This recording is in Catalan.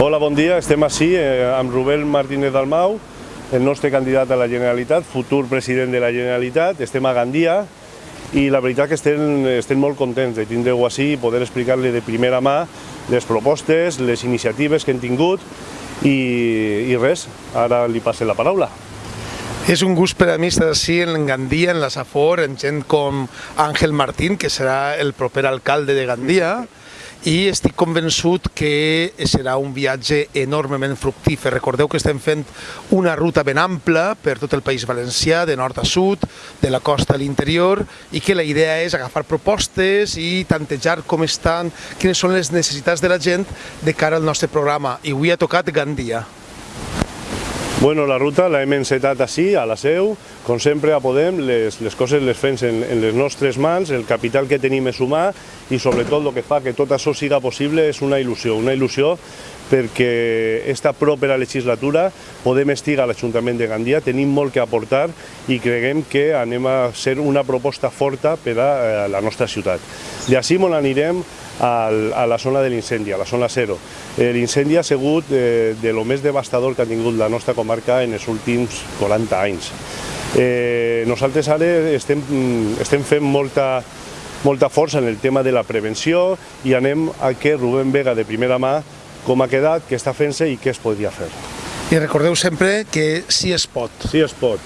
Hola, bon dia. Estem així eh, amb Rubén Martínez Dalmau, el nostre candidat a la Generalitat, futur president de la Generalitat. Estem a Gandia i la veritat que estem, estem molt contents de tindre-ho així i poder explicar-li de primera mà les propostes, les iniciatives que hem tingut i, i res, ara li passe la paraula. És un gust per a mi estar així en Gandia, en la Safor, en gent com Àngel Martín, que serà el proper alcalde de Gandia, i estic convençut que serà un viatge enormement fructífer. Recordeu que estem fent una ruta ben ampla per tot el País Valencià, de nord a sud, de la costa a l'interior, i que la idea és agafar propostes i tantejar com estan, quines són les necessitats de la gent de cara al nostre programa. I avui ha tocat Gandia. Bueno, la ruta la hem encetat així, a la seu, com sempre a Podem, les, les coses les fem en, en les nostres mans, el capital que tenim és humà i sobretot el que fa que tot això siga possible és una il·lusió, una il·lusió perquè esta propera legislatura podem estar a l'Ajuntament de Gandia, tenim molt que aportar i creguem que anem a ser una proposta forta per a, a la nostra ciutat. D'ací on anirem al, a la zona de l'incendi, a la zona zero. Eh, L'incendi ha sigut eh, de lo més devastador que ha tingut la nostra comarca en els últims 40 anys. Eh, nosaltres ara estem, estem fent molta, molta força en el tema de la prevenció i anem a que Rubén Vega de primera mà com ha quedat, què està fent-se i què es podria fer. I recordeu sempre que sí es pot. Sí es pot.